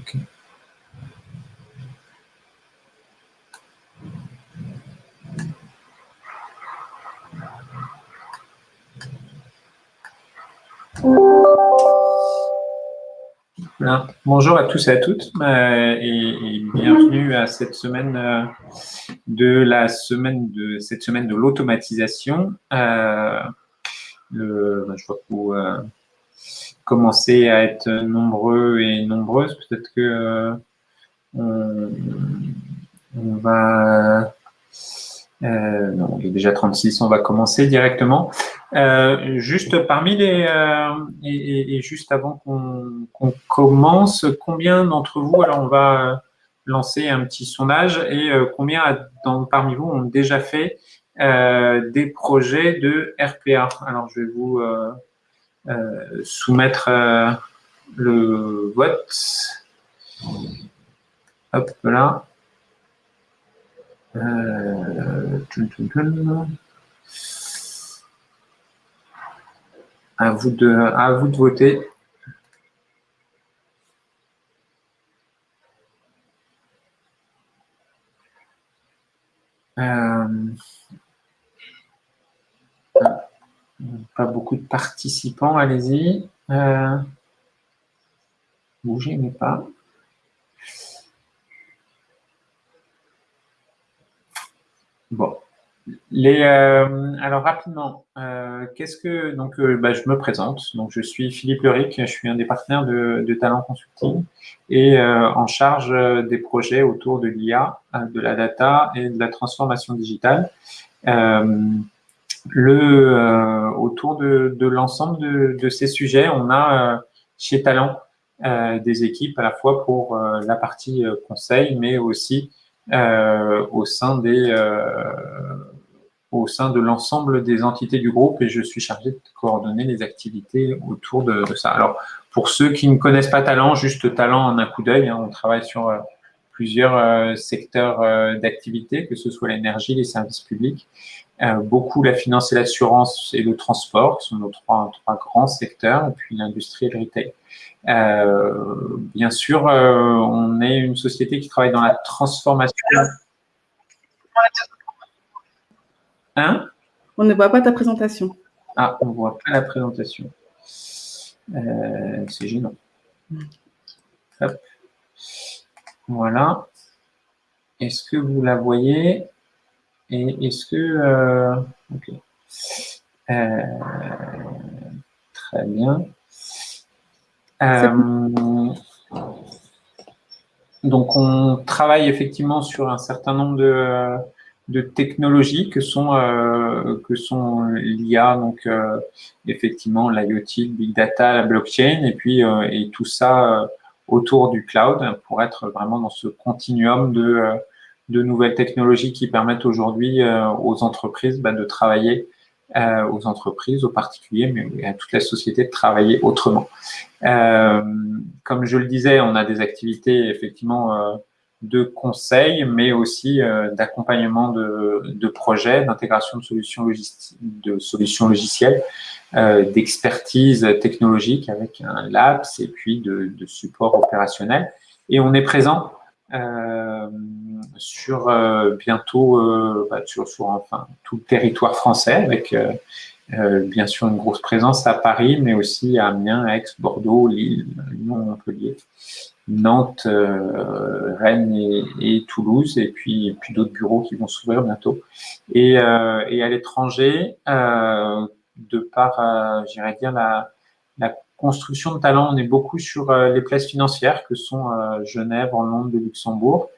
Ok. Bonjour à tous et à toutes euh, et, bienvenue à cette semaine euh, de la semaine de cette semaine de l'automatisation. Euh, je vois que commencez à être nombreux et nombreuses. Peut-être que on, va non, il est déjà 36, on va commencer directement. Euh, juste parmi les euh, et, juste avant qu'on commence, combien d'entre vous, alors on va lancer un petit sondage et euh, combien dans, parmi vous ont déjà fait euh, des projets de RPA Alors je vais vous soumettre le vote. Hop là. Euh, À vous de, à vous de voter. Euh, pas beaucoup de participants, allez-y. Euh, bougez, mais pas. Bon. Les, euh, alors rapidement, euh, qu'est-ce que donc bah, je me présente. Donc je suis Philippe Leric, je suis un des partenaires de, de Talent Consulting et en charge des projets autour de l'IA, de la data et de la transformation digitale. Le autour de, l'ensemble de, ces sujets, on a chez Talent des équipes à la fois pour la partie conseil, mais aussi au sein des au sein de l'ensemble des entités du groupe et je suis chargé de coordonner les activités autour de, ça. Alors, pour ceux qui ne connaissent pas Talent, juste Talent en un coup d'œil, hein, on travaille sur euh, plusieurs euh, secteurs euh, d'activité, que ce soit l'énergie, les services publics, beaucoup la finance et l'assurance et le transport sont nos trois, trois grands secteurs, et puis l'industrie et le retail. bien sûr, on est une société qui travaille dans la transformation Hein? On ne voit pas ta présentation. Ah, on ne voit pas la présentation. Euh, c'est gênant. Voilà. Est-ce que vous la voyez? Et est-ce que... Euh, ok. Euh, très bien. donc, on travaille effectivement sur un certain nombre de de technologies que sont euh, que sont l'IA, donc euh, effectivement l'IoT, le big data, la blockchain, et puis euh, et tout ça autour du cloud pour être vraiment dans ce continuum de de nouvelles technologies qui permettent aujourd'hui aux entreprises bah, de travailler aux entreprises, aux particuliers, mais à toute la société de travailler autrement. comme je le disais, on a des activités effectivement de conseils, mais aussi euh, d'accompagnement de, de, projets, d'intégration de solutions, de solutions logicielles, euh, d'expertise technologique avec un LAPS et puis de, de support opérationnel. Et on est présent euh, sur euh, bientôt euh, bah, sur, sur, enfin, tout le territoire français avec bien sûr une grosse présence à Paris, mais aussi à Amiens, Aix, Bordeaux, Lille, Lyon, Montpellier Nantes, euh, Rennes et, Toulouse, et puis, puis d'autres bureaux qui vont s'ouvrir bientôt. Et, euh, et à l'étranger, euh, de par, j'irais dire, la, la, construction de talents, on est beaucoup sur les places financières que sont Genève, Londres Luxembourg,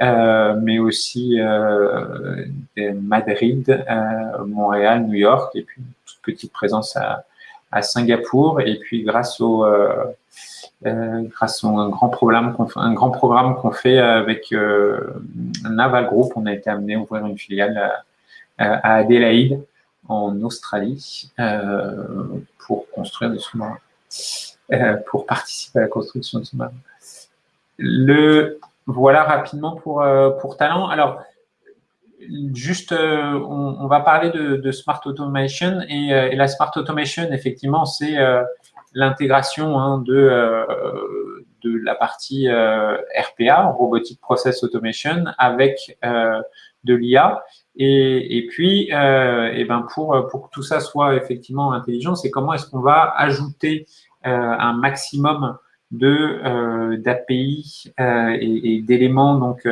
mais aussi Madrid, Montréal, New York, et puis une toute petite présence à, Singapour. Et puis grâce au euh, à un grand programme qu'on un grand programme qu'on fait avec euh, Naval Group, on a été amené à ouvrir une filiale à, Adélaïde, en Australie, euh, pour construire des sous-marins, pour participer à la construction de sous-marins. Le voilà rapidement pour pour Talent. Alors juste, on, va parler de, Smart Automation et, la Smart Automation, effectivement, c'est l'intégration hein, de, euh, de la partie RPA, Robotic Process Automation, avec de l'IA. Et, et, puis, et ben pour, pour que tout ça soit effectivement intelligent, c'est comment est-ce qu'on va ajouter un maximum de d'API et, d'éléments donc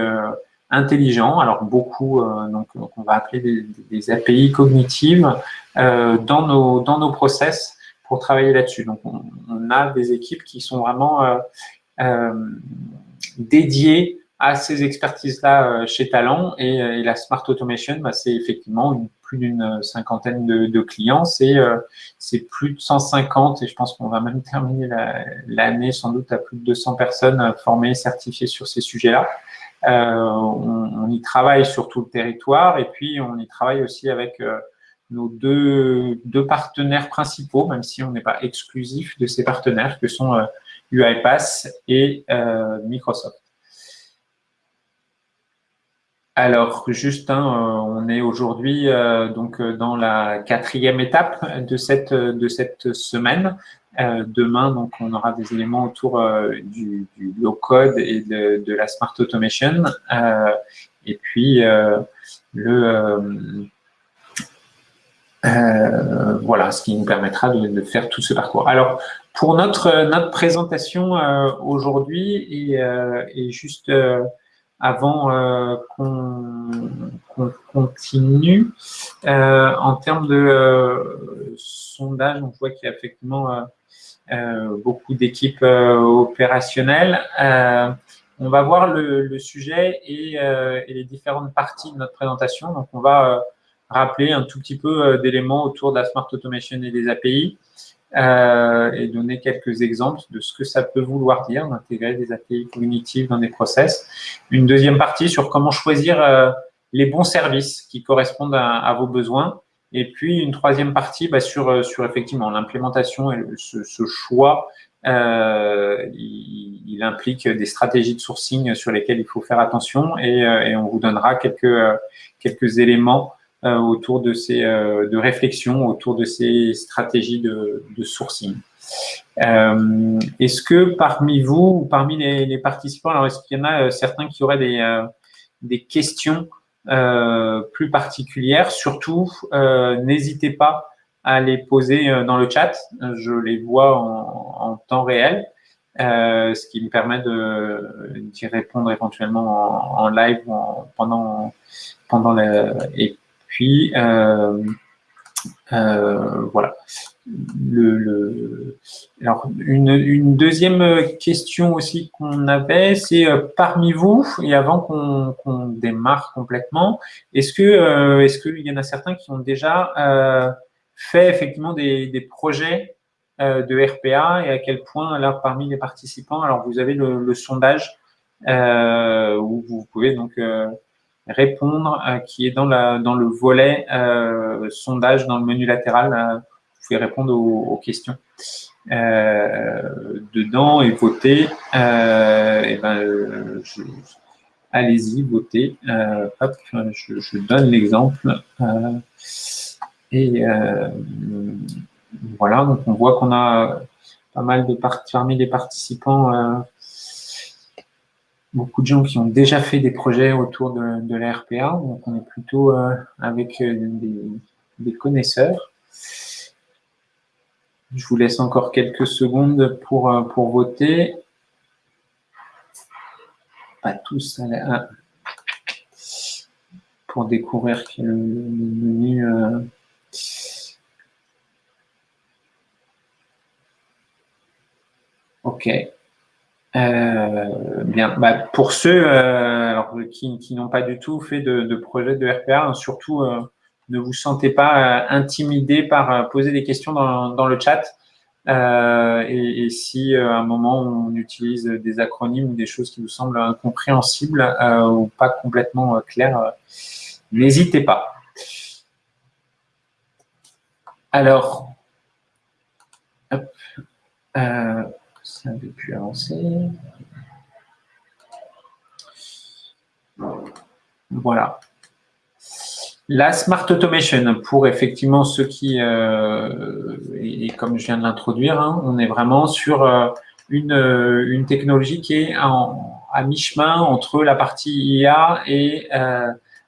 intelligents. Alors beaucoup, donc on va appeler des, API cognitives dans nos dans nos process pour travailler là-dessus. Donc, on, a des équipes qui sont vraiment euh, euh, dédiées à ces expertises-là euh, chez Talent et, la Smart Automation, bah, c'est effectivement plus d'une cinquantaine de, clients. C'est plus de 150 et je pense qu'on va même terminer l'année sans doute à plus de 200 personnes formées, certifiées sur ces sujets-là. on, on, y travaille sur tout le territoire et puis on y travaille aussi avec nos deux, deux, partenaires principaux, même si on n'est pas exclusif de ces partenaires, que sont euh, UiPath et euh, Microsoft. Alors, Justin, euh, on est aujourd'hui donc dans la quatrième étape de cette, de cette semaine. demain, donc, on aura des éléments autour du, du low-code et de, de, la smart automation. et puis, le euh, voilà, ce qui nous permettra de, faire tout ce parcours. Alors, pour notre, notre présentation euh, aujourd'hui, et, euh, juste avant qu'on continue, en termes de sondage, on voit qu'il y a effectivement beaucoup d'équipes opérationnelles. on va voir le, sujet et, et, les différentes parties de notre présentation. Donc, on va rappeler un tout petit peu euh, d'éléments autour de la Smart Automation et des API euh, et donner quelques exemples de ce que ça peut vouloir dire d'intégrer des API cognitives dans des process. Une deuxième partie sur comment choisir euh, les bons services qui correspondent à, vos besoins. Et puis une troisième partie bah, sur, sur effectivement l'implémentation et ce, choix. il, implique des stratégies de sourcing sur lesquelles il faut faire attention et, et on vous donnera quelques, quelques éléments euh, autour de ces euh, de réflexions autour de ces stratégies de, sourcing. Euh, est-ce que parmi vous ou parmi les, participants, alors est-ce qu'il y en a certains qui auraient des, des questions plus particulières? Surtout, n'hésitez pas à les poser dans le chat. Je les vois en, temps réel. Euh, ce qui me permet d'y répondre éventuellement en, live en, pendant pendant le, et puis, euh, euh, voilà. Alors, une, deuxième question aussi qu'on avait, c'est euh, parmi vous, et avant qu'on démarre complètement, est-ce que est-ce qu'il y en a certains qui ont déjà fait effectivement des, projets de RPA et à quel point, là, parmi les participants, alors vous avez le, le sondage où vous pouvez donc répondre, euh, qui est dans, la, dans le volet euh, sondage dans le menu latéral. Euh, vous pouvez répondre aux, questions dedans et voter. et ben, allez-y, votez. hop, je, je donne l'exemple. et voilà, donc on voit qu'on a pas mal de parmi les participants beaucoup de gens qui ont déjà fait des projets autour de, de la RPA, donc on est plutôt euh, avec euh, des, connaisseurs. Je vous laisse encore quelques secondes pour, euh, pour voter. Pas tous à pour découvrir le, le menu. Ok. Euh, bien, bah, pour ceux euh, qui, n'ont pas du tout fait de, projet de RPA, hein, surtout euh, ne vous sentez pas intimidé par poser des questions dans, le chat. Et, si à un moment on utilise des acronymes ou des choses qui vous semblent incompréhensibles ou pas complètement claires, n'hésitez pas. Alors, hop, ça avait pu avancer. Voilà. La Smart Automation, pour effectivement ceux qui, euh, et, comme je viens de l'introduire, hein, on est vraiment sur euh, une, une technologie qui est à mi-chemin entre la partie IA et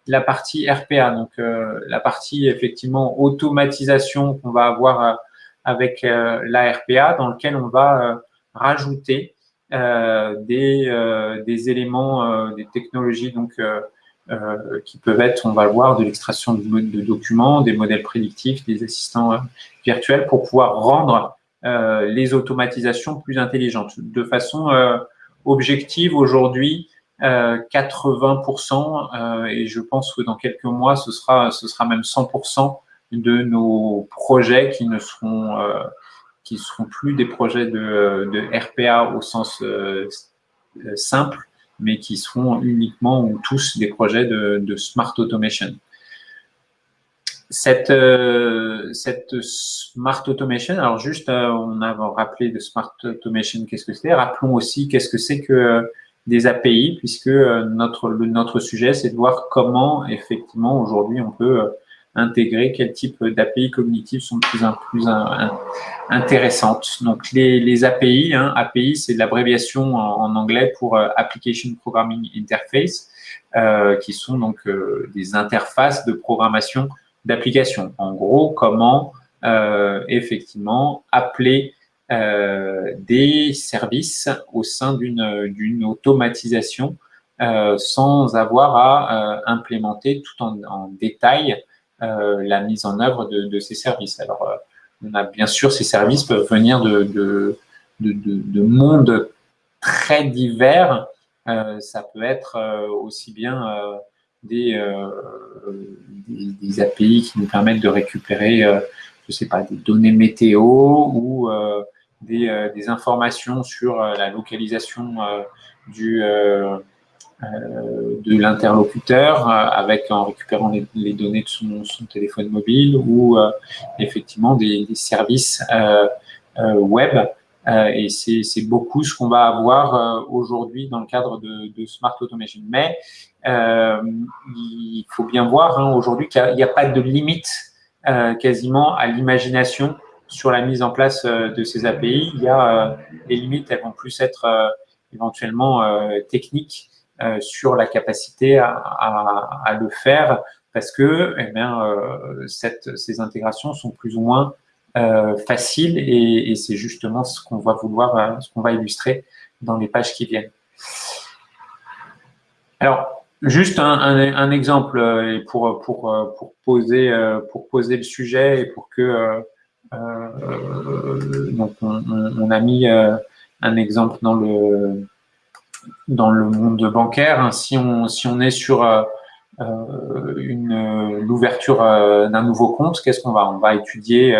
la partie RPA. Donc, la partie effectivement automatisation qu'on va avoir avec la RPA, dans lequel on va rajouter des, des éléments, des technologies donc euh, qui peuvent être, on va le voir, de l'extraction de, de, documents, des modèles prédictifs, des assistants euh, virtuels pour pouvoir rendre euh, les automatisations plus intelligentes. De façon objective, aujourd'hui, 80%, et je pense que dans quelques mois, ce sera, ce sera même 100% de nos projets qui ne seront, qui seront plus des projets de, RPA au sens simple, mais qui seront uniquement ou tous des projets de, smart automation. Cette, euh, cette smart automation, alors juste, euh, on a rappelé de smart automation, qu'est-ce que c'est? Rappelons aussi qu'est-ce que c'est que euh, des API, puisque notre, notre sujet, c'est de voir comment, effectivement, aujourd'hui, on peut intégrer, quel type d'API cognitives sont plus, plus intéressantes. Donc, les, les API, hein, API, c'est l'abréviation en, anglais pour euh, Application Programming Interface, euh, qui sont donc euh, des interfaces de programmation d'applications. En gros, comment effectivement appeler des services au sein d'une automatisation sans avoir à implémenter tout en, détail la mise en œuvre de, ces services. Alors, euh, on a bien sûr, ces services peuvent venir de, de, de, mondes très divers. Euh, ça peut être aussi bien des, API qui nous permettent de récupérer, je sais pas, des données météo ou des, informations sur la localisation du, euh, de l'interlocuteur euh, avec en récupérant les, données de son, téléphone mobile ou euh, effectivement des, services web. et c'est beaucoup ce qu'on va avoir aujourd'hui dans le cadre de, Smart Automation. Mais il faut bien voir hein, aujourd'hui qu'il n'y a, pas de limite quasiment à l'imagination sur la mise en place de ces API. Il y a les limites, elles vont plus être éventuellement techniques euh, sur la capacité à, le faire parce que eh euh, ces intégrations sont plus ou moins euh, faciles et, c'est justement ce qu'on va vouloir, ce qu'on va illustrer dans les pages qui viennent. Alors, juste un, exemple pour, poser, le sujet et pour que donc on, on, a mis un exemple dans le dans le monde bancaire. Hein, si, on, si on est sur euh, euh, une l'ouverture euh, d'un nouveau compte, qu'est-ce qu'on va? On va étudier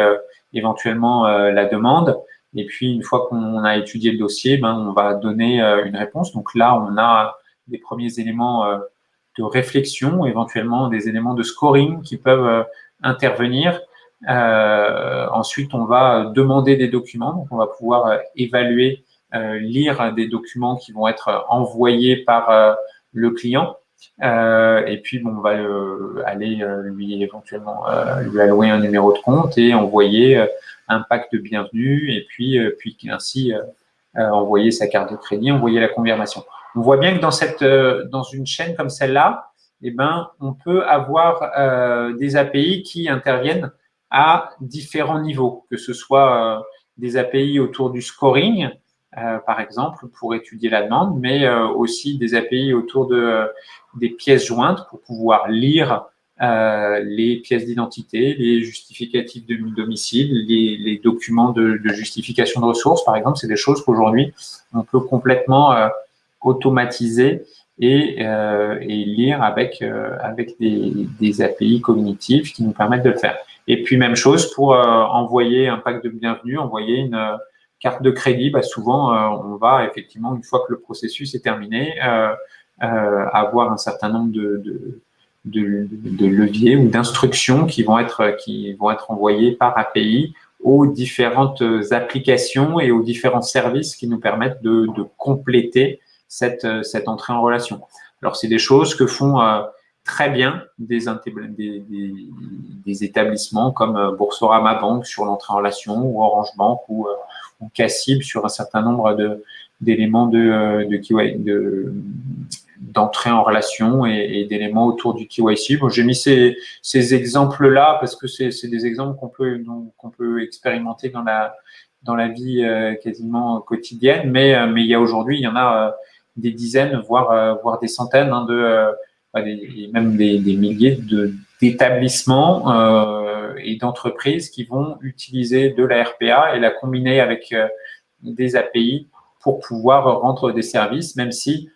éventuellement la demande. Et puis, une fois qu'on a étudié le dossier, ben, on va donner une réponse. Donc là, on a des premiers éléments de réflexion, éventuellement des éléments de scoring qui peuvent intervenir. Euh, ensuite, on va demander des documents. Donc, on va pouvoir évaluer lire des documents qui vont être envoyés par euh, le client. Euh, et puis, bon, on va aller lui éventuellement lui allouer un numéro de compte et envoyer un pack de bienvenue et puis, puis ainsi envoyer sa carte de crédit, envoyer la confirmation. On voit bien que dans, cette, dans une chaîne comme celle-là, eh ben, on peut avoir des API qui interviennent à différents niveaux, que ce soit des API autour du scoring, euh, par exemple, pour étudier la demande, mais euh, aussi des API autour de, euh, des pièces jointes pour pouvoir lire les pièces d'identité, les justificatifs de domicile, les, documents de, justification de ressources, par exemple. C'est des choses qu'aujourd'hui, on peut complètement automatiser et, et, lire avec, avec des, des, API cognitives qui nous permettent de le faire. Et puis, même chose pour envoyer un pack de bienvenue, envoyer une carte de crédit, bah, souvent, euh, on va effectivement, une fois que le processus est terminé, euh, euh, avoir un certain nombre de, leviers ou d'instructions qui vont être qui vont être envoyées par API aux différentes applications et aux différents services qui nous permettent de, compléter cette, cette entrée en relation. Alors, c'est des choses que font très bien des, établissements comme Boursorama Banque sur l'entrée en relation ou Orange Bank ou, cas cible sur un certain nombre d'éléments de, de, d'entrée en relation et, d'éléments autour du KYC. Bon, j'ai mis ces, ces exemples-là parce que c'est des exemples qu'on peut, qu'on peut expérimenter dans la, dans la vie euh, quasiment quotidienne, mais, euh, mais il y a aujourd'hui, il y en a euh, des dizaines, voire, voire des centaines hein, de, même des, des milliers d'établissements et d'entreprises qui vont utiliser de la RPA et la combiner avec des API pour pouvoir rendre des services, même si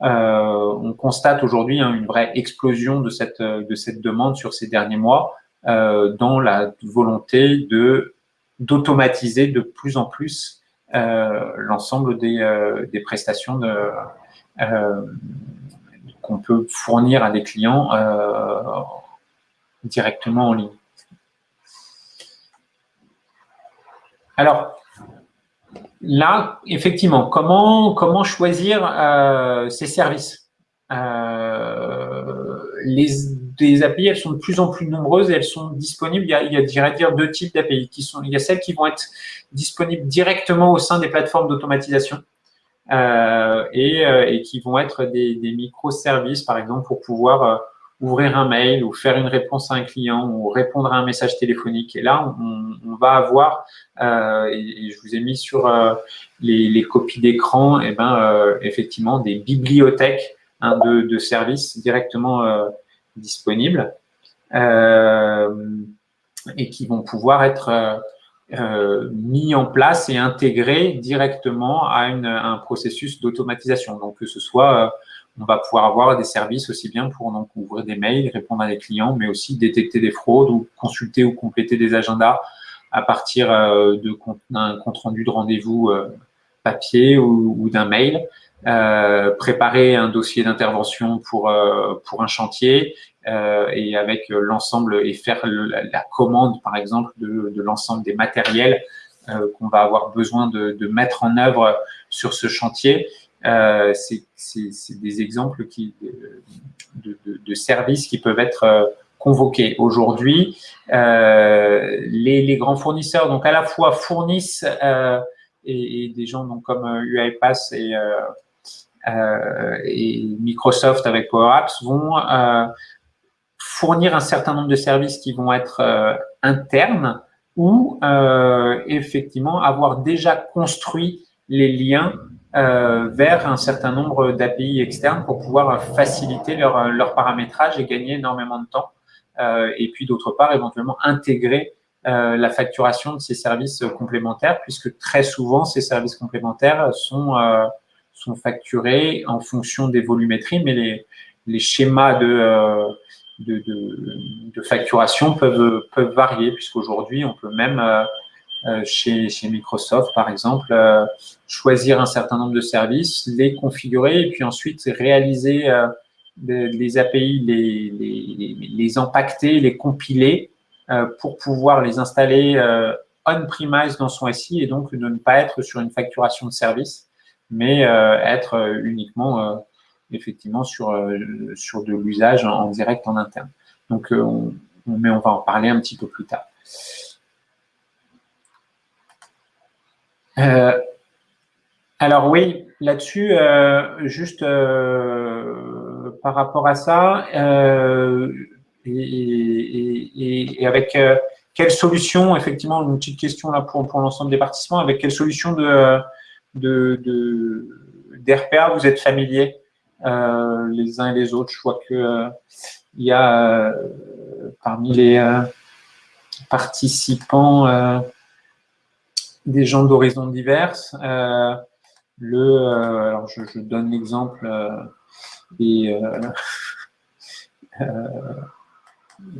on constate aujourd'hui hein, une vraie explosion de cette, de cette demande sur ces derniers mois dans la volonté de d'automatiser de plus en plus euh, l'ensemble des, euh, prestations euh, qu'on peut fournir à des clients directement en ligne. Alors, là, effectivement, comment, choisir ces services? Les, des API, elles sont de plus en plus nombreuses et elles sont disponibles. Il y a, deux types d'API. Il y a celles qui vont être disponibles directement au sein des plateformes d'automatisation euh, et, euh, qui vont être des, microservices, par exemple, pour pouvoir euh, ouvrir un mail ou faire une réponse à un client ou répondre à un message téléphonique. Et là, on, on va avoir, euh, et, je vous ai mis sur euh, les, les, copies d'écran, et eh ben, effectivement, des bibliothèques hein, de, de, services directement disponibles euh, et qui vont pouvoir être euh, euh, mis en place et intégrés directement à, une, un processus d'automatisation. Donc, que ce soit, on va pouvoir avoir des services aussi bien pour donc, ouvrir des mails, répondre à des clients, mais aussi détecter des fraudes ou consulter ou compléter des agendas à partir d'un compte rendu de rendez-vous papier ou, d'un mail. Euh, préparer un dossier d'intervention pour euh, un chantier euh, et avec l'ensemble et faire la, commande par exemple de, l'ensemble des matériels qu'on va avoir besoin de, mettre en œuvre sur ce chantier. C'est des exemples qui de, de, services qui peuvent être convoqués. Aujourd'hui, les, les, grands fournisseurs donc à la fois fournissent et, et, des gens donc comme UiPath et euh, et Microsoft avec Power Apps vont euh, fournir un certain nombre de services qui vont être euh, internes ou effectivement avoir déjà construit les liens vers un certain nombre d'API externes pour pouvoir faciliter leur, leur, paramétrage et gagner énormément de temps. et puis d'autre part, éventuellement intégrer la facturation de ces services complémentaires, puisque très souvent, ces services complémentaires sont sont facturés en fonction des volumétries, mais les, les schémas de, euh, de, de, facturation peuvent, peuvent varier, puisqu'aujourd'hui, on peut même, euh, euh, chez, chez Microsoft, par exemple, choisir un certain nombre de services, les configurer et puis ensuite réaliser les, API, les, les, les, impacter, les compiler pour pouvoir les installer on-premise dans son SI et donc ne pas être sur une facturation de service mais euh, être euh, uniquement euh, effectivement sur, sur de l'usage en, direct en interne. Donc, on, mais on va en parler un petit peu plus tard. Alors oui, là-dessus, juste par rapport à ça, et, avec quelle solution, effectivement, une petite question là pour, pour l'ensemble des participants, avec quelle solution de, de, vous êtes familiers euh, les uns et les autres? Je vois que euh, il y a euh, parmi les participants des gens d'horizons diverses. le, alors je, donne l'exemple et,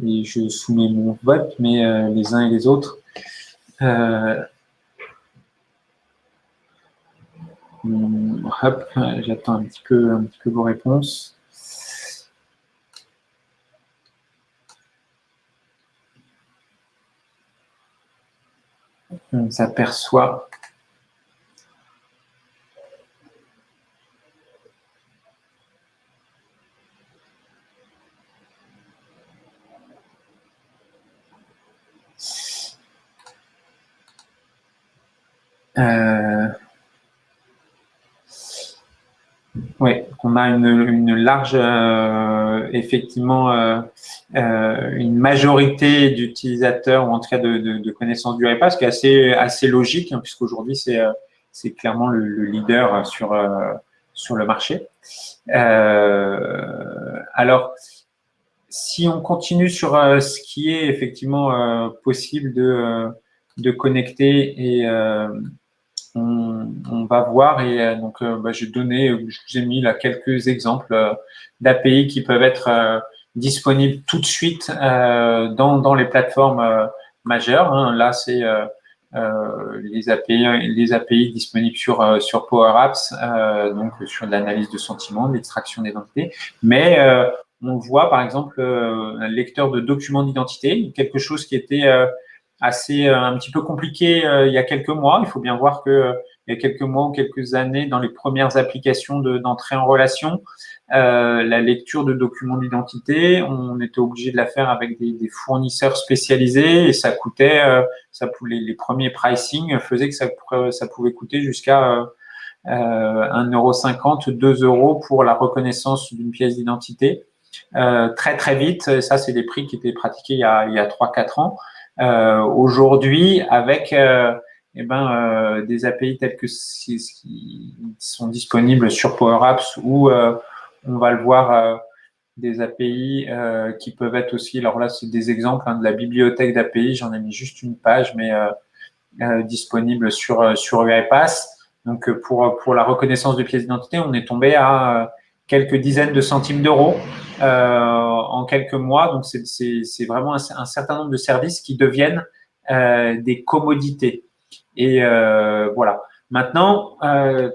et je soumets mon vote, mais les uns et les autres. Hop, j'attends un petit peu vos réponses. On s'aperçoit Oui, on a une, large, euh, effectivement, euh, euh, une majorité d'utilisateurs, ou en tout cas de, connaissances du REPA, ce qui est assez, assez logique, hein, puisqu'aujourd'hui, c'est c'est clairement le, leader sur, sur le marché. alors, si on continue sur ce qui est effectivement possible de, de connecter et on, va voir et euh, donc euh, bah, j'ai donné, je vous ai mis là quelques exemples euh, d'API qui peuvent être disponibles tout de suite dans, les plateformes majeures. Hein. Là, c'est les API, les API disponibles sur sur Power Apps, donc sur l'analyse de sentiments, l'extraction d'identité. Mais on voit par exemple un lecteur de documents d'identité, quelque chose qui était assez euh, un petit peu compliqué euh, il y a quelques mois. Il faut bien voir que euh, il y a quelques mois ou quelques années, dans les premières applications d'entrée en relation, la lecture de documents d'identité, on était obligé de la faire avec des, des fournisseurs spécialisés et ça coûtait, ça les, les premiers pricing faisaient que ça, ça pouvait coûter jusqu'à euh, 1,50€, 2 euros pour la reconnaissance d'une pièce d'identité. Euh, très très vite, ça c'est des prix qui étaient pratiqués il y a, a 3-4 ans. Euh, aujourd'hui, avec euh, eh ben, euh, des API tels que qui sont disponibles sur Power Apps ou on va le voir des API euh, qui peuvent être aussi, alors là c'est des exemples hein, de la bibliothèque d'API, j'en ai mis juste une page, mais euh, euh, disponible sur, sur UiPath. Donc pour, pour la reconnaissance de pièces d'identité, on est tombé à quelques dizaines de centimes d'euros euh, en quelques mois. Donc, c'est vraiment un, certain nombre de services qui deviennent euh, des commodités. Et euh, voilà. Maintenant,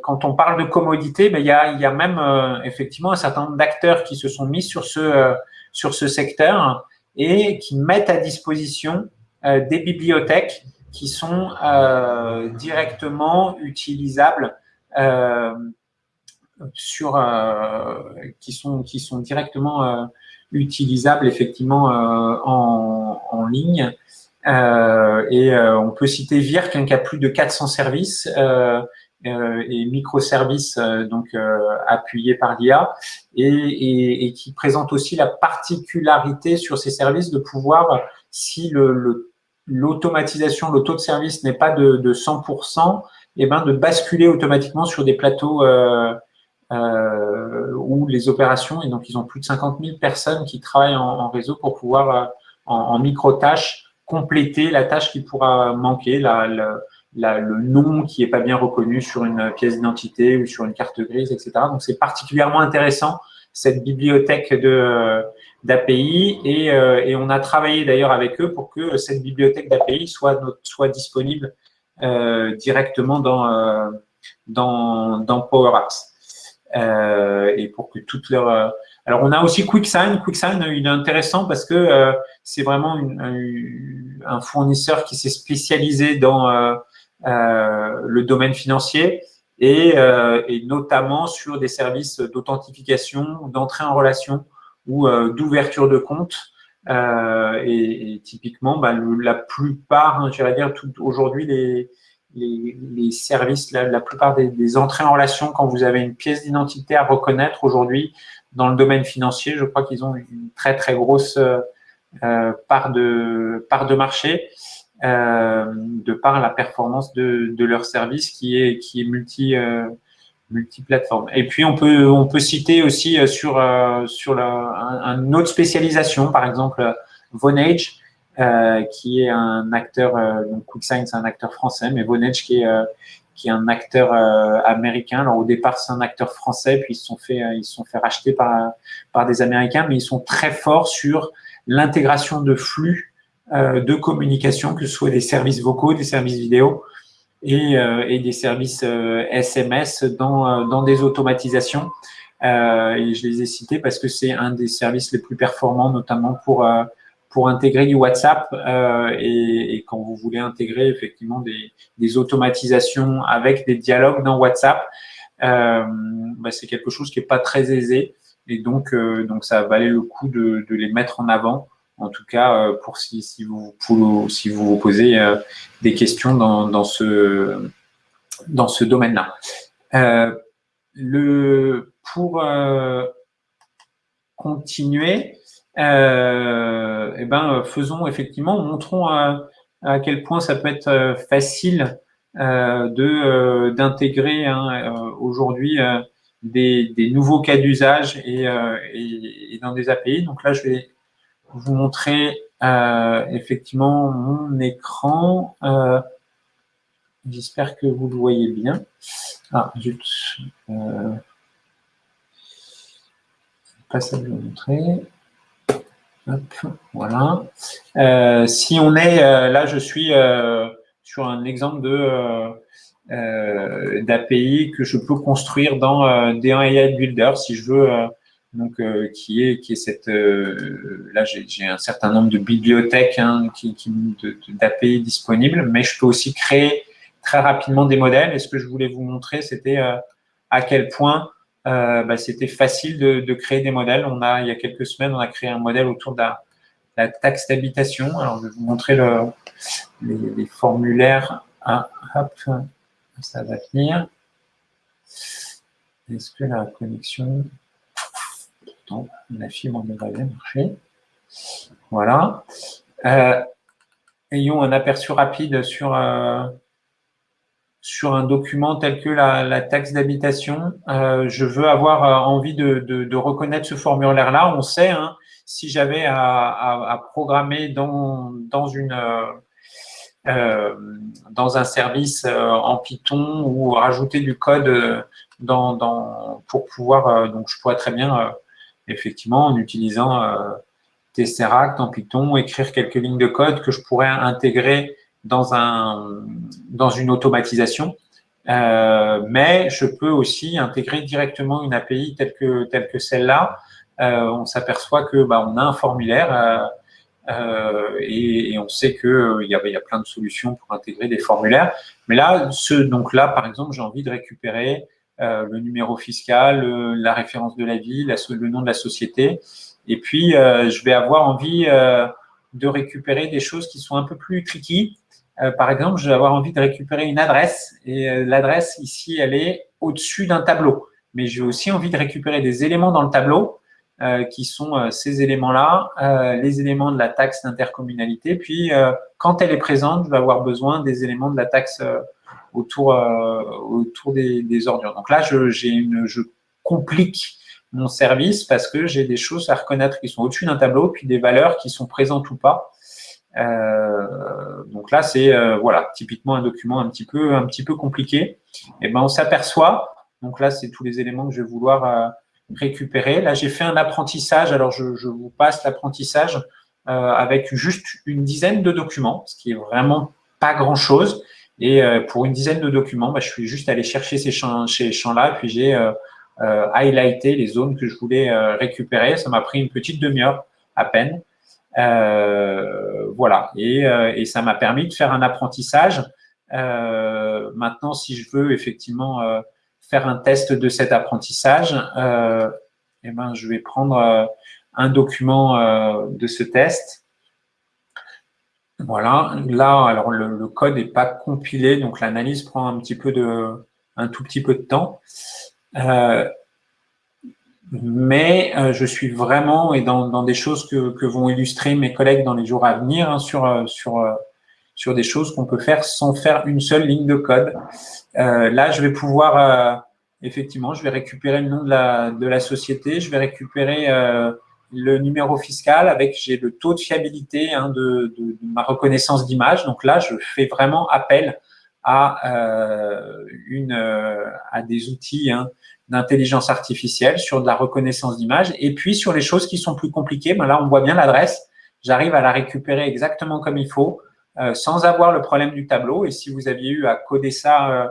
quand on parle de commodité, ben, il, y a, même effectivement un certain nombre d'acteurs qui se sont mis sur ce, sur ce secteur et qui mettent à disposition des bibliothèques qui sont directement utilisables sur euh, qui sont qui sont directement euh, utilisables effectivement euh, en, en ligne. Et on peut citer Virk hein, qui a plus de 400 services et microservices donc appuyés par l'IA et, et, et, qui présente aussi la particularité sur ces services de pouvoir, si le, l'automatisation, le, taux de service n'est pas de, de 100%, et eh ben de basculer automatiquement sur des plateaux euh, euh, où les opérations, et donc ils ont plus de 50 000 personnes qui travaillent en, réseau pour pouvoir, euh, en, micro-tâches, compléter la tâche qui pourra manquer, le nom qui n'est pas bien reconnu sur une pièce d'identité ou sur une carte grise, etc. Donc, c'est particulièrement intéressant, cette bibliothèque d'API et, euh, et, on a travaillé d'ailleurs avec eux pour que cette bibliothèque d'API soit, soit disponible euh, directement dans, euh, dans, dans Power Apps. Euh, et pour que toutes leurs… Euh, alors, on a aussi QuickSign. QuickSign, il est intéressant parce que euh, c'est vraiment un fournisseur qui s'est spécialisé dans le domaine financier et, notamment sur des services d'authentification, d'entrée en relation ou d'ouverture de compte. Euh, et, typiquement, bah, la plupart, hein, je vais dire, aujourd'hui, les, services, la plupart des, entrées en relation, quand vous avez une pièce d'identité à reconnaître aujourd'hui dans le domaine financier, je crois qu'ils ont une très très grosse euh, part de part de marché euh, de par la performance de, de, leur service qui est qui est multi euh, multiplateforme. Et puis on peut on peut citer aussi euh, sur euh, sur la, une autre spécialisation, par exemple Vonage, euh, qui est un acteur, euh, donc QuickSign c'est un acteur français, mais Vonage qui est euh, qui est un acteur américain. Alors au départ c'est un acteur français, puis ils se sont fait ils se sont fait racheter par par des Américains, mais ils sont très forts sur l'intégration de flux de communication, que ce soit des services vocaux, des services vidéo et, et des services SMS dans dans des automatisations. et je les ai cités parce que c'est un des services les plus performants, notamment pour pour intégrer du WhatsApp euh, et, quand vous voulez intégrer effectivement des, automatisations avec des dialogues dans WhatsApp, euh, bah, c'est quelque chose qui est pas très aisé et donc euh, donc ça valait le coup de, les mettre en avant. En tout cas, pour si, si vous si vous vous posez des questions dans, dans ce dans ce domaine-là. le, pour continuer, eh ben, faisons effectivement, montrons à, à, quel point ça peut être facile de d'intégrer hein, aujourd'hui des, des, nouveaux cas d'usage et, et, et, dans des API. Donc là, je vais vous montrer euh, effectivement mon écran. Euh, J'espère que vous le voyez bien. Ah, zut. Euh, pas ça vous montrer. Voilà. Euh, si on est, euh, là je suis euh, sur un exemple de d'API que je peux construire dans D1 AI Builder si je veux donc qui est qui est cette là j'ai un certain nombre de bibliothèques hein, d'API disponibles, mais je peux aussi créer très rapidement des modèles. Et ce que je voulais vous montrer, c'était à quel point bah, c'était facile de, de, créer des modèles. On a il y a quelques semaines, on a créé un modèle autour de la, la taxe d'habitation. Alors je vais vous montrer le, les, les formulaires. Ah, hop, ça va venir. Est-ce que la connexion la fibre devrait bien marcher. Voilà. Euh, ayons un aperçu rapide sur, euh, sur un document tel que la, taxe d'habitation. Euh, je veux avoir envie de, reconnaître ce formulaire-là. On sait, hein, si j'avais à, programmer dans, une... dans un service en Python ou rajouter du code dans, pour pouvoir, donc je pourrais très bien effectivement, en utilisant euh, Tesseract en Python, écrire quelques lignes de code que je pourrais intégrer dans, un, dans une automatisation. Euh, mais je peux aussi intégrer directement une API telle que, telle que celle-là. Euh, on s'aperçoit que bah, on a un formulaire euh, et, et, on sait qu'il il y, a, y a plein de solutions pour intégrer des formulaires. Mais là, ce, donc là, par exemple, j'ai envie de récupérer euh, le numéro fiscal, la référence de la ville, le nom de la société. Et puis, euh, je vais avoir envie euh, de récupérer des choses qui sont un peu plus tricky. Par exemple, je vais avoir envie de récupérer une adresse et l'adresse ici, elle est au-dessus d'un tableau. Mais j'ai aussi envie de récupérer des éléments dans le tableau qui sont ces éléments-là, les éléments de la taxe d'intercommunalité. Puis, quand elle est présente, je vais avoir besoin des éléments de la taxe autour, euh, des, des, ordures. Donc là, je complique mon service parce que j'ai des choses à reconnaître qui sont au-dessus d'un tableau, puis des valeurs qui sont présentes ou pas. Euh, donc là, c'est euh, voilà, typiquement un document un petit peu, compliqué. Et ben, on s'aperçoit. Donc là, c'est tous les éléments que je vais vouloir euh, récupérer. Là, j'ai fait un apprentissage. Alors, je, vous passe l'apprentissage avec juste une dizaine de documents, ce qui est vraiment pas grand-chose. Et pour une dizaine de documents, bah, je suis juste allé chercher ces champs-là, puis j'ai highlighté les zones que je voulais récupérer. Ça m'a pris une petite demi-heure à peine. Voilà, et, et ça m'a permis de faire un apprentissage. maintenant, si je veux effectivement faire un test de cet apprentissage, eh ben, je vais prendre un document de ce test voilà, là, alors le, code n'est pas compilé, donc l'analyse prend un petit peu de, tout petit peu de temps. Euh, mais euh, je suis vraiment, et dans, des choses que, vont illustrer mes collègues dans les jours à venir, hein, sur, euh, sur, sur des choses qu'on peut faire sans faire une seule ligne de code. là, je vais pouvoir, effectivement, je vais récupérer le nom de la, de la société, je vais récupérer le numéro fiscal avec j'ai le taux de fiabilité hein, de, de, ma reconnaissance d'image. Donc là, je fais vraiment appel à euh, une euh, à des outils hein, d'intelligence artificielle sur de la reconnaissance d'image. Et puis sur les choses qui sont plus compliquées, ben là on voit bien l'adresse. J'arrive à la récupérer exactement comme il faut, euh, sans avoir le problème du tableau. Et si vous aviez eu à coder ça euh,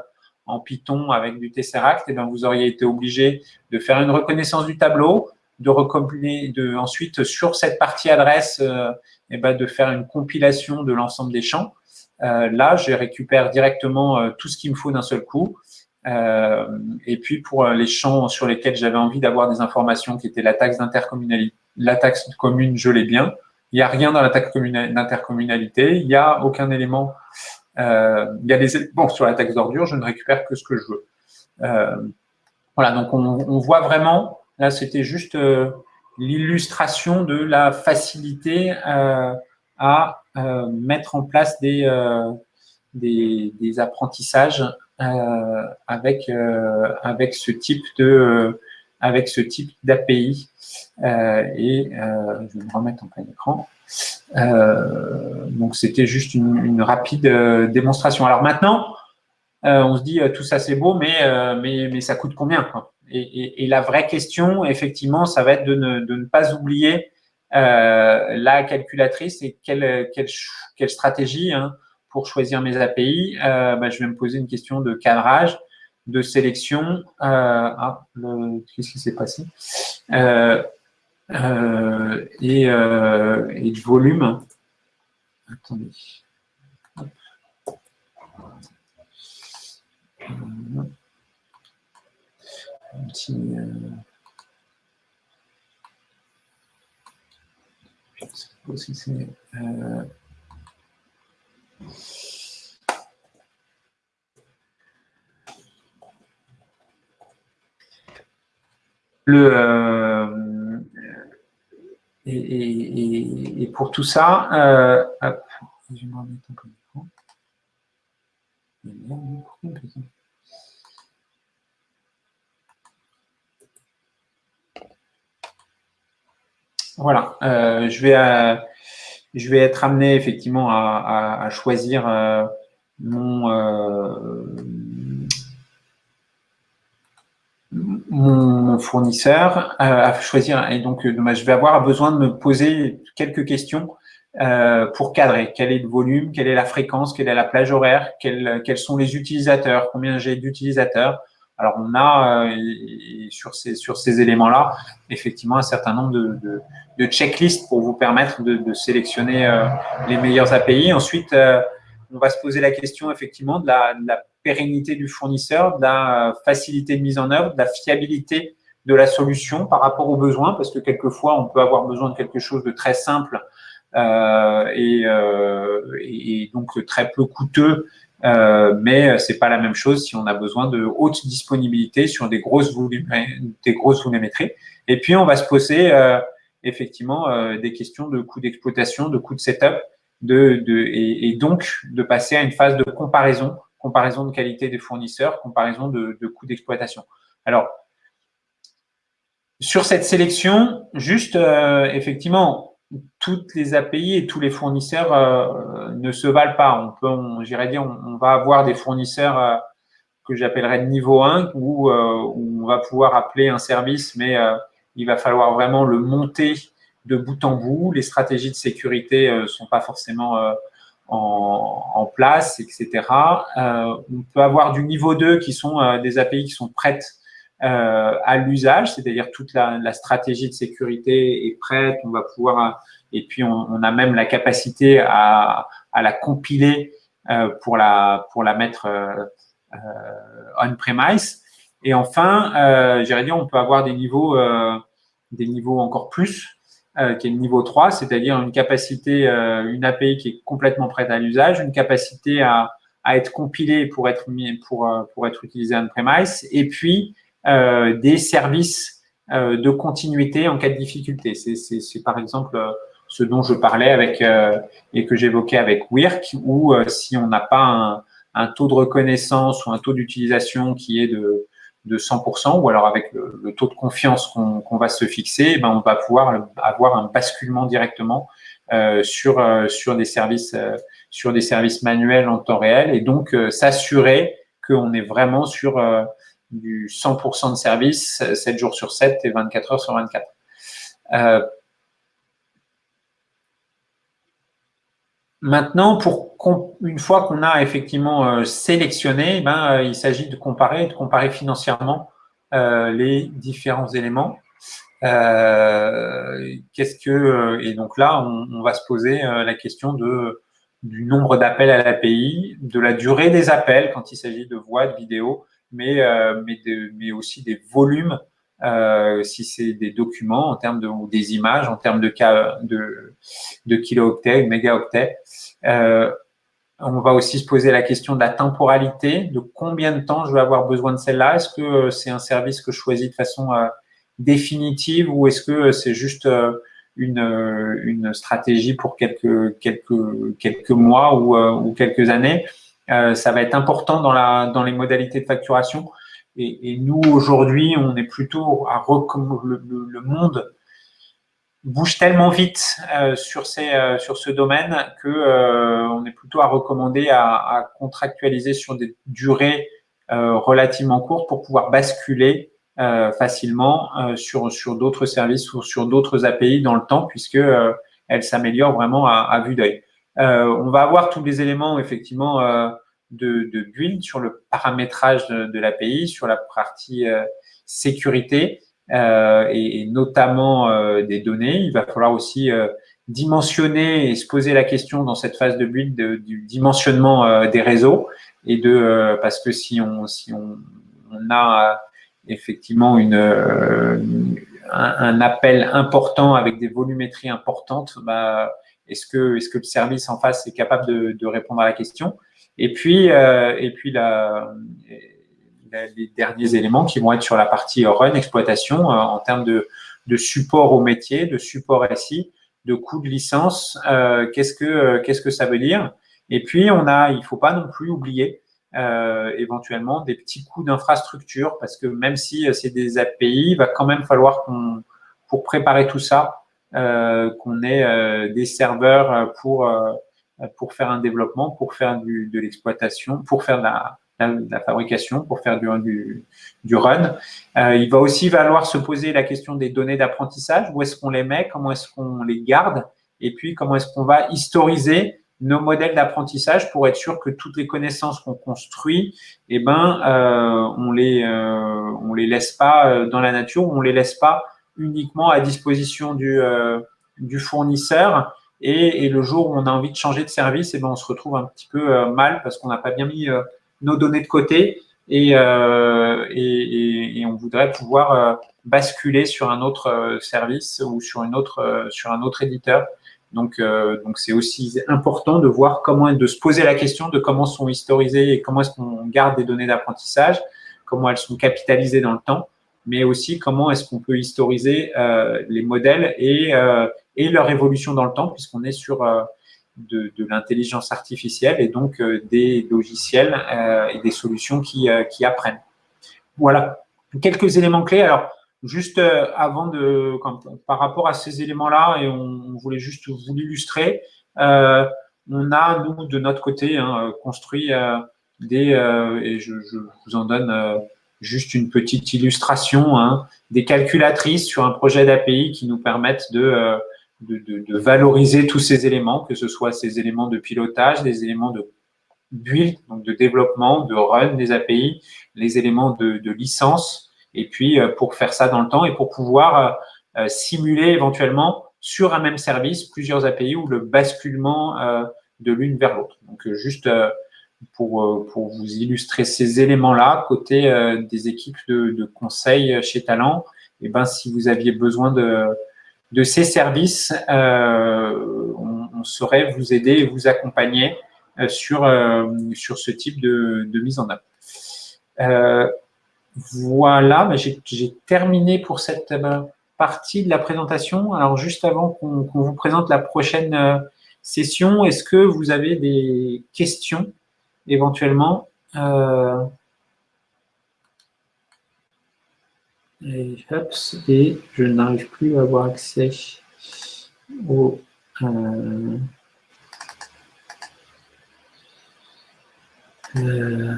en Python avec du Tesseract, et eh ben vous auriez été obligé de faire une reconnaissance du tableau, de recompiler, de ensuite sur cette partie adresse, euh, eh ben, de faire une compilation de l'ensemble des champs. Euh, là, je récupère directement euh, tout ce qu'il me faut d'un seul coup. Et puis pour les champs sur lesquels j'avais envie d'avoir des informations, qui étaient la taxe d'intercommunalité, la taxe commune, je l'ai bien. Il n'y a rien dans la taxe d'intercommunalité, il n'y a aucun élément il y a des bon sur la taxe d'ordure, je ne récupère que ce que je veux. voilà, donc on, on, voit vraiment là, c'était juste l'illustration de la facilité à mettre en place des, des, des apprentissages avec avec ce type de avec ce type d'API. Euh, et euh, je vais me remettre en plein écran. Euh, donc, c'était juste une, rapide démonstration. Alors maintenant, on se dit tout ça c'est beau, mais, mais, mais ça coûte combien Et, la vraie question, effectivement, ça va être de ne, de ne pas oublier la calculatrice et quelle, quelle, quelle stratégie hein, pour choisir mes API. Bah, je vais me poser une question de cadrage de sélection. Euh, ah, qu'est-ce qui s'est passé? Euh, euh, et, de volume. Attendez. Un petit, sais pas si c'est. Le, euh, et, et, pour tout ça, euh, je remettre un peu Voilà, euh, je, vais, je vais être amené effectivement à, choisir euh, mon, mon fournisseur euh, à choisir. Et donc, euh, je vais avoir besoin de me poser quelques questions euh, pour cadrer. Quel est le volume? Quelle est la fréquence? Quelle est la plage horaire? Quels sont les utilisateurs? Combien j'ai d'utilisateurs? Alors, on a sur ces, sur ces éléments-là, effectivement, un certain nombre de, checklists pour vous permettre de, sélectionner les meilleurs API. Ensuite, on va se poser la question, effectivement, de la, pérennité du fournisseur, de la facilité de mise en œuvre, de la fiabilité de la solution par rapport aux besoins, parce que quelquefois, on peut avoir besoin de quelque chose de très simple euh, euh, et, donc très peu coûteux, euh, mais c'est pas la même chose si on a besoin de haute disponibilité sur des grosses, des grosses volumétries. Et puis, on va se poser euh, effectivement euh, des questions de coûts d'exploitation, de coûts de setup, de, de, et, donc de passer à une phase de comparaison comparaison de qualité des fournisseurs, comparaison de, coûts d'exploitation. Alors, sur cette sélection, juste, euh, effectivement, toutes les API et tous les fournisseurs euh, ne se valent pas. On peut, j'irais dire, on, va avoir des fournisseurs euh, que j'appellerais de niveau 1 où, où, on va pouvoir appeler un service, mais il va falloir vraiment le monter de bout en bout. Les stratégies de sécurité ne sont pas forcément en, place, etc. Euh, on peut avoir du niveau 2 qui sont euh, des API qui sont prêtes euh, à l'usage, c'est-à-dire toute la, stratégie de sécurité est prête, on va pouvoir, et puis on, a même la capacité à, la compiler pour, la, pour la mettre on-premise. Et enfin, euh, dire, on peut avoir des niveaux, des niveaux encore plus, euh, qui est le niveau 3, c'est-à-dire une capacité, euh, une API qui est complètement prête à l'usage, une capacité à, à, être compilée pour être pour, euh, pour être utilisée on-premise, et puis euh, des services de continuité en cas de difficulté. C'est par exemple ce dont je parlais avec et que j'évoquais avec WIRC, où si on n'a pas un, taux de reconnaissance ou un taux d'utilisation qui est de de 100%, ou alors avec le, taux de confiance qu'on va se fixer, eh ben on va pouvoir avoir un basculement directement euh, sur euh, des services euh, sur des services manuels en temps réel et donc s'assurer qu'on est vraiment sur du 100% de service 7 jours sur 7 et 24 heures sur 24. Maintenant, pour une fois qu'on a effectivement euh, sélectionné, ben, euh, il s'agit de comparer, de comparer financièrement euh, les différents éléments. Qu'est-ce que et donc là, on, va se poser la question de du nombre d'appels à l'API, de la durée des appels quand il s'agit de voix, de vidéo, mais mais, mais aussi des volumes euh, si c'est des documents en termes de ou des images en termes de de de kilooctets, mégaoctets. Euh, On va aussi se poser la question de la temporalité, de combien de temps je vais avoir besoin de celle-là. Est-ce que c'est un service que je choisis de façon définitive ou est-ce que c'est juste une, une stratégie pour quelques, quelques, quelques mois ou, ou quelques années? Ça va être important dans, la, dans les modalités de facturation. Et, et nous, aujourd'hui, on est plutôt à le, le, monde bouge tellement vite euh, sur, ces, euh, sur ce domaine que euh, on est plutôt à recommander à, à contractualiser sur des durées euh, relativement courtes pour pouvoir basculer euh, facilement sur, sur d'autres services ou sur d'autres API dans le temps puisque elles s'améliorent vraiment à, à vue d'œil. on va avoir tous les éléments effectivement de, de build sur le paramétrage de, de l'API, sur la partie euh, sécurité euh, et, et, notamment euh, des données. Il va falloir aussi euh, dimensionner et se poser la question dans cette phase de build du dimensionnement des réseaux et de parce que si on si on, on a effectivement une, un, un, appel important avec des volumétries importantes, bah, est-ce que est-ce que le service en face est capable de, de répondre à la question? Et puis, euh, et puis la, les derniers éléments qui vont être sur la partie run, exploitation, euh, en termes de, de, support au métier, de support SI, de coût de licence, euh, qu'est-ce que qu'est-ce que ça veut dire? Et puis on a, il faut pas non plus oublier euh, éventuellement des petits coûts d'infrastructure parce que même si c'est des API, il va quand même falloir qu'on pour préparer tout ça, euh, qu'on ait des serveurs pour pour faire un développement, pour faire du, de l'exploitation, pour faire de la, la, fabrication, pour faire du, du, du run. Euh, il va aussi falloir se poser la question des données d'apprentissage. Où est-ce qu'on les met? Comment est-ce qu'on les garde? Et puis, comment est-ce qu'on va historiser nos modèles d'apprentissage pour être sûr que toutes les connaissances qu'on construit, eh ben, euh, on les euh, on les laisse pas euh, dans la nature, on les laisse pas uniquement à disposition du euh, du fournisseur et, et, le jour où on a envie de changer de service, et eh ben on se retrouve un petit peu euh, mal parce qu'on n'a pas bien mis euh, nos données de côté et, euh, et, et, on voudrait pouvoir basculer sur un autre service ou sur une autre sur un autre éditeur. Donc donc c'est aussi important de voir comment de se poser la question de comment sont historisées et comment est-ce qu'on garde des données d'apprentissage, comment elles sont capitalisées dans le temps, mais aussi comment est-ce qu'on peut historiser les modèles et et leur évolution dans le temps, puisqu'on est sur euh, de, de l'intelligence artificielle et donc euh, des logiciels euh, et des solutions qui, qui apprennent. Voilà, quelques éléments clés. Alors, juste avant de, par rapport à ces éléments-là, et on, voulait juste vous l'illustrer, euh, on a, nous, de notre côté, hein, construit euh, des, euh, et je, je, vous en donne juste une petite illustration, hein, des calculatrices sur un projet d'API qui nous permettent de de, valoriser tous ces éléments, que ce soit ces éléments de pilotage, des éléments de build, donc de développement, de run des API, les éléments de, licence, et puis euh, pour faire ça dans le temps et pour pouvoir euh, euh, simuler éventuellement sur un même service plusieurs API ou le basculement de l'une vers l'autre. Donc juste pour, pour vous illustrer ces éléments-là, côté des équipes de, de conseil chez Talent, eh ben si vous aviez besoin de de ces services, euh, on, saurait vous aider et vous accompagner euh, sur, euh, sur ce type de, de, mise en œuvre. voilà, j'ai terminé pour cette partie de la présentation. Alors, juste avant qu'on vous présente la prochaine session, est-ce que vous avez des questions éventuellement? Et, et je n'arrive plus à avoir accès au euh, euh,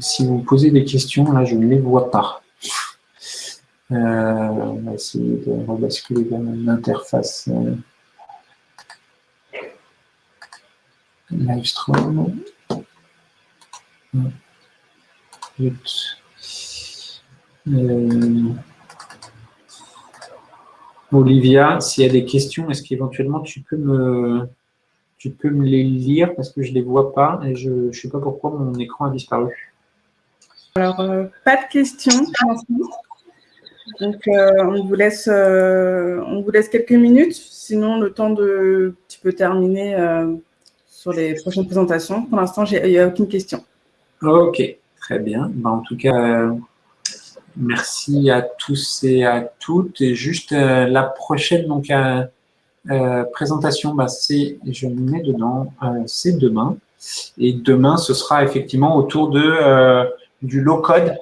si vous posez des questions, là, je ne les vois pas. Euh, on va essayer de rebasculer vers l'interface euh, Euh, Olivia, s'il y a des questions, est-ce qu'éventuellement tu peux me tu peux me les lire parce que je ne les vois pas et je ne sais pas pourquoi mon écran a disparu. Alors, euh, pas de questions. Donc, on, vous laisse, on vous laisse quelques minutes. Sinon, le temps de, tu peux terminer sur les prochaines présentations. Pour l'instant, il n'y a aucune question. Ok, très bien. Ben, en tout cas, merci à tous et à toutes. Et juste la prochaine donc, présentation, ben, c'est, je me mets dedans, c'est demain. Et demain, ce sera effectivement autour de, euh, du low-code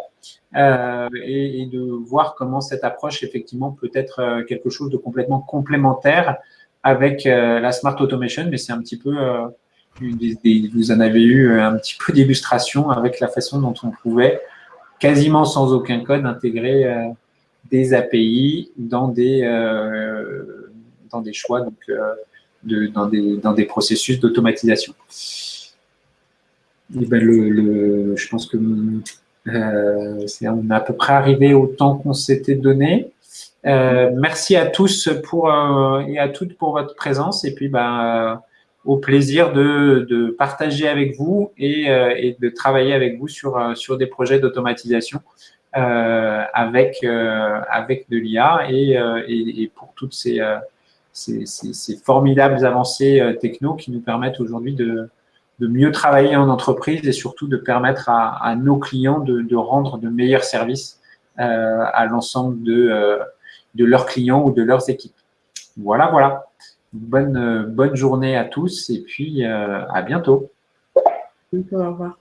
euh, et, de voir comment cette approche, effectivement, peut être euh, quelque chose de complètement complémentaire avec la Smart Automation, mais c'est un petit peu, vous en avez eu un petit peu d'illustration avec la façon dont on pouvait, quasiment sans aucun code, intégrer des API dans des, dans des choix, donc, de, dans, des, dans des processus d'automatisation. Eh ben, le, je pense que euh, on est à peu près arrivé au temps qu'on s'était donné. Euh, merci à tous pour, euh, et à toutes pour votre présence et puis ben, au plaisir de, partager avec vous et, et, de travailler avec vous sur, sur des projets d'automatisation avec, avec de l'IA et, pour toutes ces, formidables avancées techno qui nous permettent aujourd'hui de, mieux travailler en entreprise et surtout de permettre à, nos clients de, rendre de meilleurs services euh, à l'ensemble euh, de leurs clients ou de leurs équipes. Voilà, voilà. Bonne, bonne journée à tous et puis euh, à bientôt. Au revoir.